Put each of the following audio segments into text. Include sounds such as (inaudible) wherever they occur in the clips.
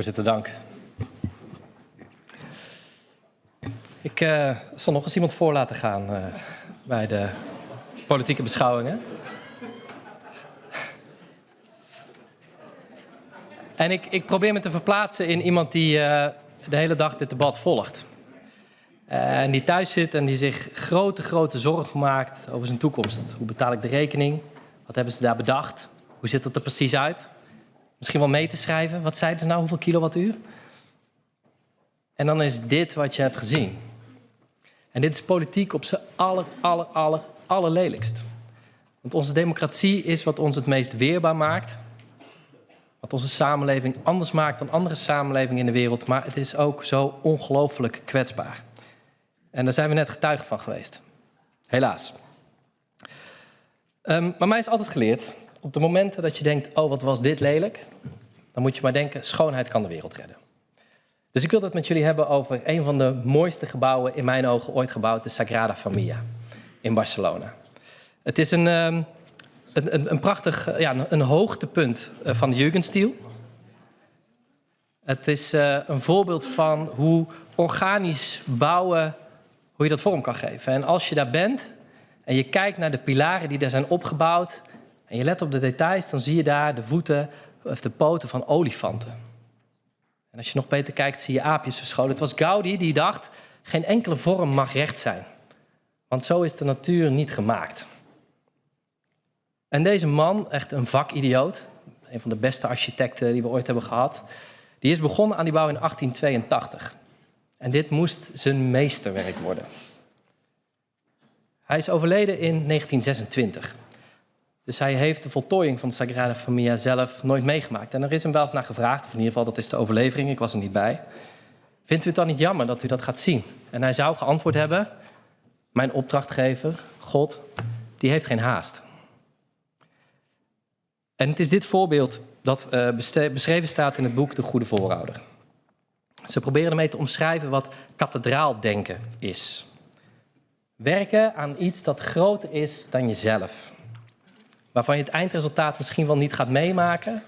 Voorzitter, dank. Ik uh, zal nog eens iemand voor laten gaan uh, bij de politieke beschouwingen. En ik, ik, probeer me te verplaatsen in iemand die uh, de hele dag dit debat volgt. en die thuis zit en die zich grote, grote zorgen maakt over zijn toekomst. Hoe betaal ik de rekening? Wat hebben ze daar bedacht? Hoe ziet het er precies uit? Misschien wel mee te schrijven. Wat zeiden ze nou? Hoeveel kilowattuur? En dan is dit wat je hebt gezien. En dit is politiek op zijn aller, aller, aller, allerlelijkst. Want onze democratie is wat ons het meest weerbaar maakt. Wat onze samenleving anders maakt dan andere samenlevingen in de wereld. Maar het is ook zo ongelooflijk kwetsbaar. En daar zijn we net getuigen van geweest. Helaas. Um, maar mij is altijd geleerd, op de momenten dat je denkt, oh wat was dit lelijk, dan moet je maar denken, schoonheid kan de wereld redden. Dus ik wil het met jullie hebben over een van de mooiste gebouwen in mijn ogen ooit gebouwd, de Sagrada Familia in Barcelona. Het is een, um, een, een, een, prachtig, ja, een hoogtepunt eh, van de Jugendstil. Het is uh, een voorbeeld van hoe organisch bouwen, hoe je dat vorm kan geven. En als je daar bent en je kijkt naar de pilaren die daar zijn opgebouwd en je let op de details, dan zie je daar de voeten of de poten van olifanten. En als je nog beter kijkt, zie je aapjes verscholen. Het was Gaudi die dacht, geen enkele vorm mag recht zijn. Want zo is de natuur niet gemaakt. En deze man, echt een vakidioot, een van de beste architecten die we ooit hebben gehad, die is begonnen aan die bouw in 1882. En dit moest zijn meesterwerk worden. Hij is overleden in 1926. Dus hij heeft de voltooiing van de Sagrada Familia zelf nooit meegemaakt. En er is hem wel eens naar gevraagd, of in ieder geval dat is de overlevering, ik was er niet bij. Vindt u het dan niet jammer dat u dat gaat zien? En hij zou geantwoord hebben, mijn opdrachtgever, God, die heeft geen haast. En het is dit voorbeeld dat uh, beschreven staat in het boek De Goede Voorouder. Ze proberen ermee te omschrijven wat kathedraaldenken is. Werken aan iets dat groter is dan jezelf. Waarvan je het eindresultaat misschien wel niet gaat meemaken.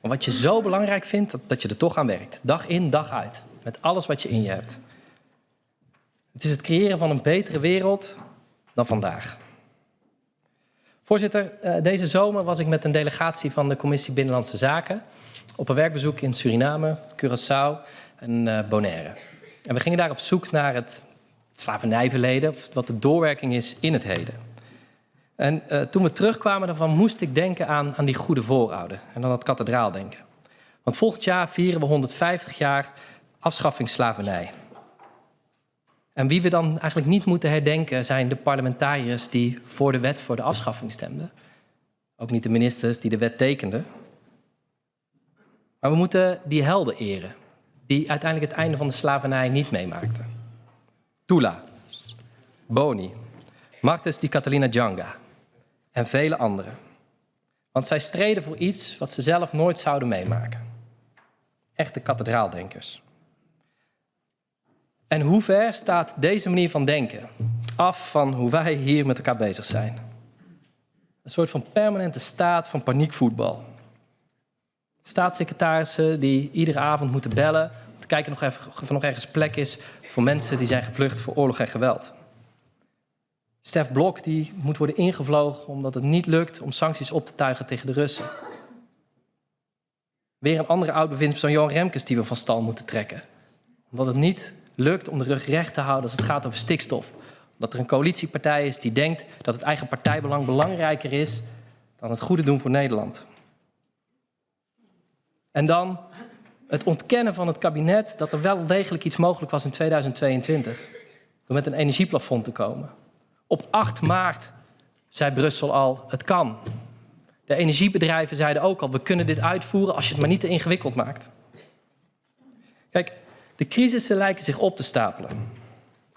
Maar wat je zo belangrijk vindt, dat, dat je er toch aan werkt. Dag in, dag uit. Met alles wat je in je hebt. Het is het creëren van een betere wereld dan vandaag. Voorzitter, eh, deze zomer was ik met een delegatie van de Commissie Binnenlandse Zaken op een werkbezoek in Suriname, Curaçao en eh, Bonaire. En we gingen daar op zoek naar het slavernijverleden, of wat de doorwerking is in het heden. En uh, toen we terugkwamen daarvan moest ik denken aan, aan die goede voorouder en dan dat kathedraal denken. Want volgend jaar vieren we 150 jaar afschaffingsslavernij. En wie we dan eigenlijk niet moeten herdenken zijn de parlementariërs die voor de wet voor de afschaffing stemden. Ook niet de ministers die de wet tekenden. Maar we moeten die helden eren, die uiteindelijk het einde van de slavernij niet meemaakten. Tula, Boni, Martes di Catalina Janga en vele anderen. Want zij streden voor iets wat ze zelf nooit zouden meemaken. Echte kathedraaldenkers. En hoe ver staat deze manier van denken af van hoe wij hier met elkaar bezig zijn? Een soort van permanente staat van paniekvoetbal. Staatssecretarissen die iedere avond moeten bellen om te kijken of er nog ergens plek is voor mensen die zijn gevlucht voor oorlog en geweld. Stef Blok die moet worden ingevlogen omdat het niet lukt om sancties op te tuigen tegen de Russen. Weer een andere oud-bewindspersoon, Johan Remkes, die we van stal moeten trekken. Omdat het niet lukt om de rug recht te houden als het gaat over stikstof. Omdat er een coalitiepartij is die denkt dat het eigen partijbelang belangrijker is dan het goede doen voor Nederland. En dan het ontkennen van het kabinet dat er wel degelijk iets mogelijk was in 2022. Door met een energieplafond te komen. Op 8 maart zei Brussel al, het kan. De energiebedrijven zeiden ook al, we kunnen dit uitvoeren als je het maar niet te ingewikkeld maakt. Kijk, de crisissen lijken zich op te stapelen.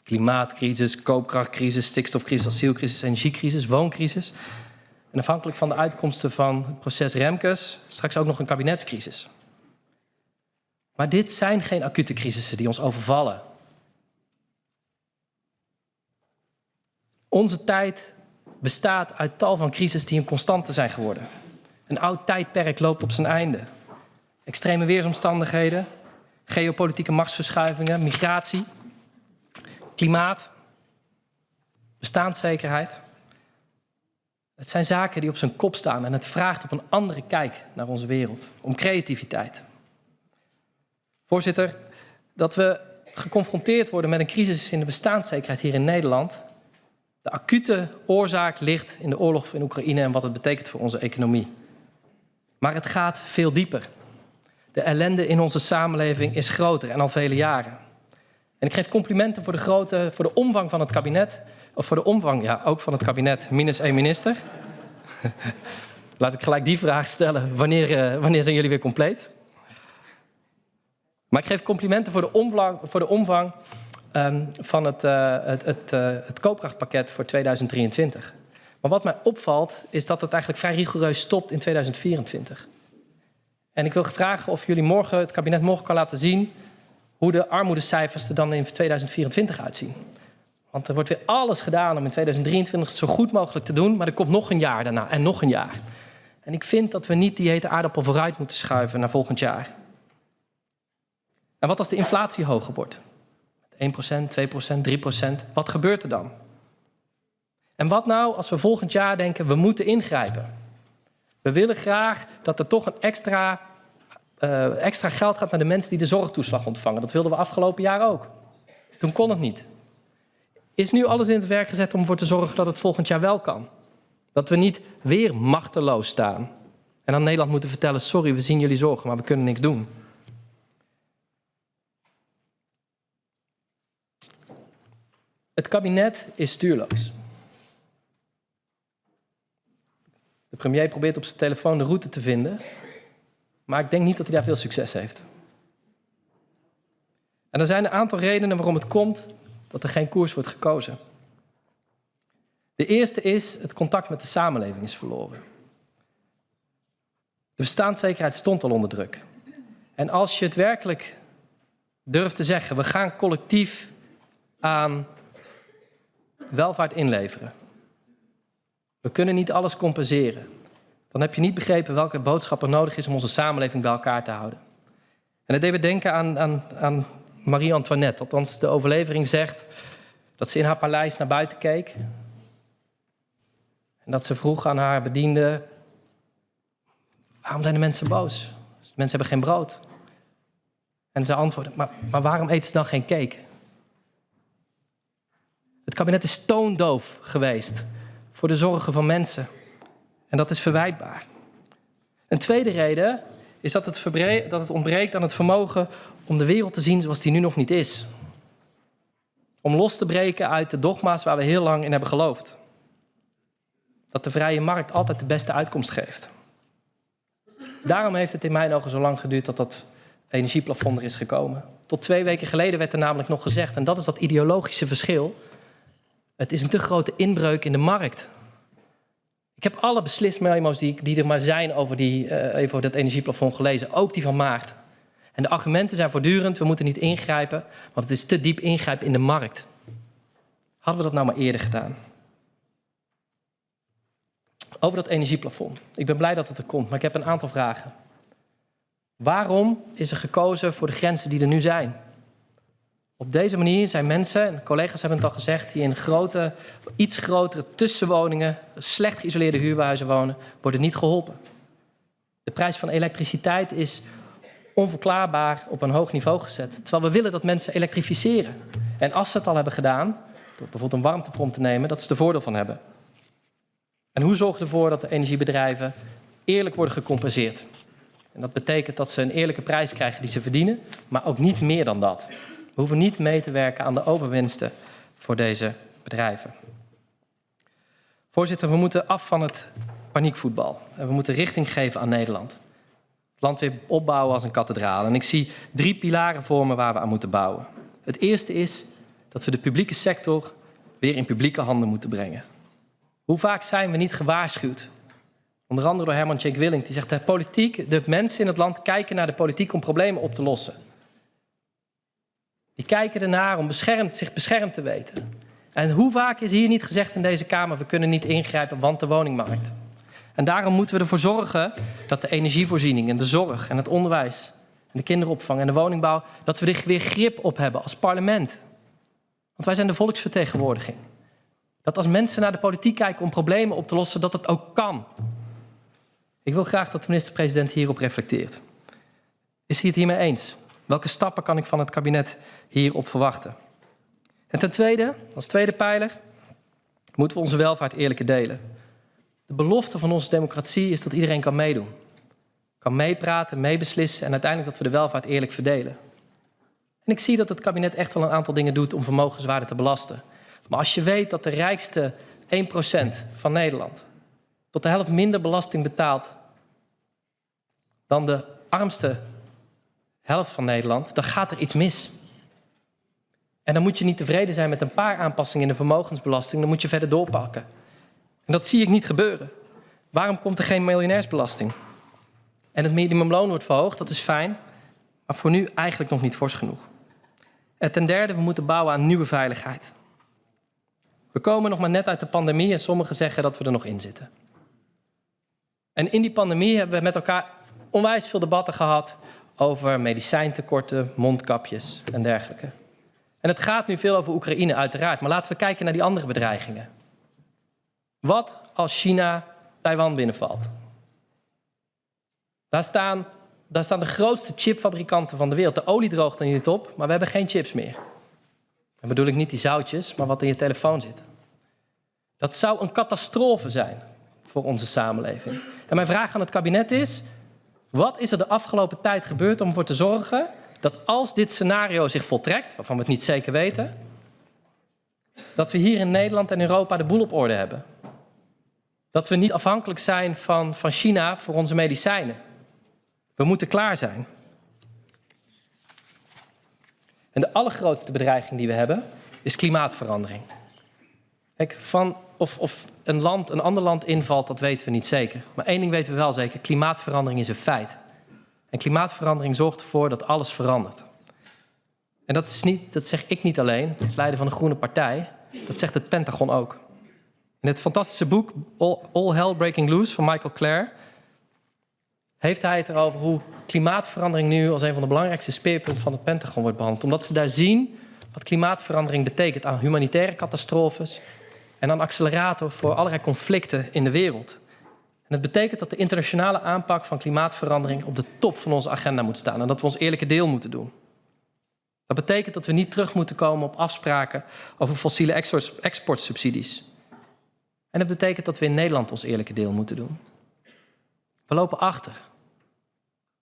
Klimaatcrisis, koopkrachtcrisis, stikstofcrisis, asielcrisis, energiecrisis, wooncrisis. En afhankelijk van de uitkomsten van het proces Remkes, straks ook nog een kabinetscrisis. Maar dit zijn geen acute crisissen die ons overvallen. Onze tijd bestaat uit tal van crises die een constante zijn geworden. Een oud tijdperk loopt op zijn einde. extreme weersomstandigheden, geopolitieke machtsverschuivingen, migratie, klimaat, bestaanszekerheid. Het zijn zaken die op zijn kop staan en het vraagt op een andere kijk naar onze wereld, om creativiteit. Voorzitter, dat we geconfronteerd worden met een crisis in de bestaanszekerheid hier in Nederland. De acute oorzaak ligt in de oorlog in Oekraïne en wat het betekent voor onze economie. Maar het gaat veel dieper. De ellende in onze samenleving is groter en al vele jaren. En ik geef complimenten voor de, grote, voor de omvang van het kabinet. Of voor de omvang, ja, ook van het kabinet, minus één minister. (laughs) Laat ik gelijk die vraag stellen. Wanneer, uh, wanneer zijn jullie weer compleet? Maar ik geef complimenten voor de omvang, voor de omvang um, van het, uh, het, het, uh, het koopkrachtpakket voor 2023. Maar wat mij opvalt, is dat het eigenlijk vrij rigoureus stopt in 2024. En ik wil vragen of jullie morgen, het kabinet morgen kan laten zien hoe de armoedecijfers er dan in 2024 uitzien. Want er wordt weer alles gedaan om in 2023 zo goed mogelijk te doen, maar er komt nog een jaar daarna en nog een jaar. En ik vind dat we niet die hete aardappel vooruit moeten schuiven naar volgend jaar. En wat als de inflatie hoger wordt? 1%, 2%, 3%, wat gebeurt er dan? En wat nou als we volgend jaar denken, we moeten ingrijpen? We willen graag dat er toch een extra, uh, extra geld gaat naar de mensen die de zorgtoeslag ontvangen. Dat wilden we afgelopen jaar ook. Toen kon het niet. Is nu alles in het werk gezet om ervoor te zorgen dat het volgend jaar wel kan? Dat we niet weer machteloos staan. En aan Nederland moeten vertellen, sorry, we zien jullie zorgen, maar we kunnen niks doen. Het kabinet is stuurloos. De premier probeert op zijn telefoon de route te vinden, maar ik denk niet dat hij daar veel succes heeft. En er zijn een aantal redenen waarom het komt dat er geen koers wordt gekozen. De eerste is, het contact met de samenleving is verloren. De bestaanszekerheid stond al onder druk. En als je het werkelijk durft te zeggen, we gaan collectief aan welvaart inleveren. We kunnen niet alles compenseren. Dan heb je niet begrepen welke boodschap er nodig is om onze samenleving bij elkaar te houden. En dat deed me denken aan, aan, aan Marie-Antoinette. Althans, de overlevering zegt dat ze in haar paleis naar buiten keek. En dat ze vroeg aan haar bediende... waarom zijn de mensen boos? De mensen hebben geen brood. En ze antwoordde, maar, maar waarom eten ze dan geen cake? Het kabinet is toondoof geweest voor de zorgen van mensen. En dat is verwijtbaar. Een tweede reden is dat het, dat het ontbreekt aan het vermogen om de wereld te zien zoals die nu nog niet is. Om los te breken uit de dogma's waar we heel lang in hebben geloofd. Dat de vrije markt altijd de beste uitkomst geeft. Daarom heeft het in mijn ogen zo lang geduurd dat dat energieplafond er is gekomen. Tot twee weken geleden werd er namelijk nog gezegd, en dat is dat ideologische verschil, het is een te grote inbreuk in de markt. Ik heb alle beslismemo's die, die er maar zijn over, die, uh, even dat energieplafond gelezen, ook die van maart. En de argumenten zijn voortdurend, we moeten niet ingrijpen, want het is te diep ingrijpen in de markt. Hadden we dat nou maar eerder gedaan? Over dat energieplafond. Ik ben blij dat het er komt, maar ik heb een aantal vragen. Waarom is er gekozen voor de grenzen die er nu zijn? Op deze manier zijn mensen, en collega's hebben het al gezegd, die in grote, iets grotere tussenwoningen, slecht geïsoleerde huurhuizen wonen, worden niet geholpen. De prijs van elektriciteit is onverklaarbaar op een hoog niveau gezet. Terwijl we willen dat mensen elektrificeren. En als ze het al hebben gedaan, door bijvoorbeeld een warmtepomp te nemen, dat ze er voordeel van hebben. En hoe zorgen we ervoor dat de energiebedrijven eerlijk worden gecompenseerd? En dat betekent dat ze een eerlijke prijs krijgen die ze verdienen, maar ook niet meer dan dat. We hoeven niet mee te werken aan de overwinsten voor deze bedrijven. Voorzitter, we moeten af van het paniekvoetbal. En we moeten richting geven aan Nederland. Het land weer opbouwen als een kathedraal. En ik zie drie pilaren voor me waar we aan moeten bouwen. Het eerste is dat we de publieke sector weer in publieke handen moeten brengen. Hoe vaak zijn we niet gewaarschuwd? Onder andere door Herman Jake Willink, die zegt de politiek, de mensen in het land kijken naar de politiek om problemen op te lossen. Die kijken ernaar om beschermd, zich beschermd te weten. En hoe vaak is hier niet gezegd in deze Kamer, we kunnen niet ingrijpen, want de woningmarkt. En daarom moeten we ervoor zorgen dat de energievoorziening en de zorg en het onderwijs en de kinderopvang en de woningbouw, dat we er weer grip op hebben als parlement. Want wij zijn de volksvertegenwoordiging. Dat als mensen naar de politiek kijken om problemen op te lossen, dat het ook kan. Ik wil graag dat de minister-president hierop reflecteert. Is hij het hiermee eens? Welke stappen kan ik van het kabinet hierop verwachten? En ten tweede, als tweede pijler, moeten we onze welvaart eerlijker delen. De belofte van onze democratie is dat iedereen kan meedoen. Kan meepraten, meebeslissen en uiteindelijk dat we de welvaart eerlijk verdelen. En ik zie dat het kabinet echt wel een aantal dingen doet om vermogenswaarde te belasten. Maar als je weet dat de rijkste 1% van Nederland tot de helft minder belasting betaalt dan de armste helft van Nederland, dan gaat er iets mis. En dan moet je niet tevreden zijn met een paar aanpassingen in de vermogensbelasting, dan moet je verder doorpakken. En dat zie ik niet gebeuren. Waarom komt er geen miljonairsbelasting? En het minimumloon wordt verhoogd, dat is fijn, maar voor nu eigenlijk nog niet fors genoeg. En ten derde, we moeten bouwen aan nieuwe veiligheid. We komen nog maar net uit de pandemie en sommigen zeggen dat we er nog in zitten. En in die pandemie hebben we met elkaar onwijs veel debatten gehad over medicijntekorten, mondkapjes en dergelijke. En het gaat nu veel over Oekraïne uiteraard, maar laten we kijken naar die andere bedreigingen. Wat als China Taiwan binnenvalt? Daar staan, daar staan de grootste chipfabrikanten van de wereld. De olie droogt er niet op, maar we hebben geen chips meer. Dan bedoel ik niet die zoutjes, maar wat in je telefoon zit. Dat zou een catastrofe zijn voor onze samenleving. En mijn vraag aan het kabinet is: wat is er de afgelopen tijd gebeurd om ervoor te zorgen dat als dit scenario zich voltrekt, waarvan we het niet zeker weten, dat we hier in Nederland en Europa de boel op orde hebben? Dat we niet afhankelijk zijn van, van China voor onze medicijnen. We moeten klaar zijn. En de allergrootste bedreiging die we hebben is klimaatverandering. Kijk, van of, of een land een ander land invalt, dat weten we niet zeker. Maar één ding weten we wel zeker: klimaatverandering is een feit. En klimaatverandering zorgt ervoor dat alles verandert. En dat, is niet, dat zeg ik niet alleen, als leider van de Groene Partij. Dat zegt het Pentagon ook. In het fantastische boek All, All Hell Breaking Loose van Michael Clare heeft hij het erover hoe klimaatverandering nu als een van de belangrijkste speerpunten van het Pentagon wordt behandeld. Omdat ze daar zien wat klimaatverandering betekent aan humanitaire catastrofes en aan accelerator voor allerlei conflicten in de wereld. En het betekent dat de internationale aanpak van klimaatverandering op de top van onze agenda moet staan en dat we ons eerlijke deel moeten doen. Dat betekent dat we niet terug moeten komen op afspraken over fossiele exportsubsidies. En dat betekent dat we in Nederland ons eerlijke deel moeten doen. We lopen achter.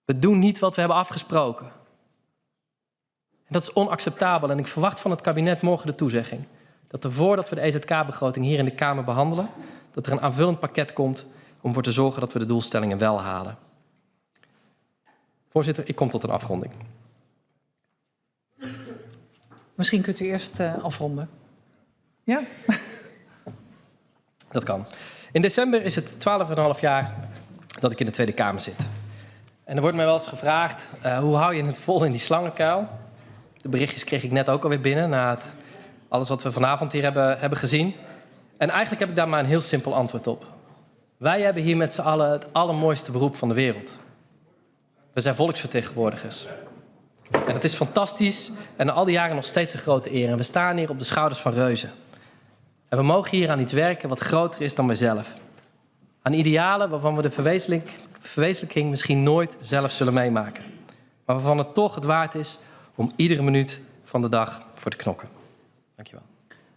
We doen niet wat we hebben afgesproken. En dat is onacceptabel en ik verwacht van het kabinet morgen de toezegging dat er voordat we de EZK-begroting hier in de Kamer behandelen, dat er een aanvullend pakket komt om ervoor te zorgen dat we de doelstellingen wel halen. Voorzitter, ik kom tot een afronding. Misschien kunt u eerst uh, afronden. Ja? (laughs) Dat kan. In december is het 12,5 jaar dat ik in de Tweede Kamer zit. En er wordt mij wel eens gevraagd, uh, hoe hou je het vol in die slangenkuil? De berichtjes kreeg ik net ook alweer binnen na het, alles wat we vanavond hier hebben, hebben gezien. En eigenlijk heb ik daar maar een heel simpel antwoord op. Wij hebben hier met z'n allen het allermooiste beroep van de wereld. We zijn volksvertegenwoordigers. En het is fantastisch en al die jaren nog steeds een grote eer. En we staan hier op de schouders van reuzen. En we mogen hier aan iets werken wat groter is dan mijzelf. Aan idealen waarvan we de verwezenlijk, verwezenlijking misschien nooit zelf zullen meemaken. Maar waarvan het toch het waard is om iedere minuut van de dag voor te knokken. Dankjewel.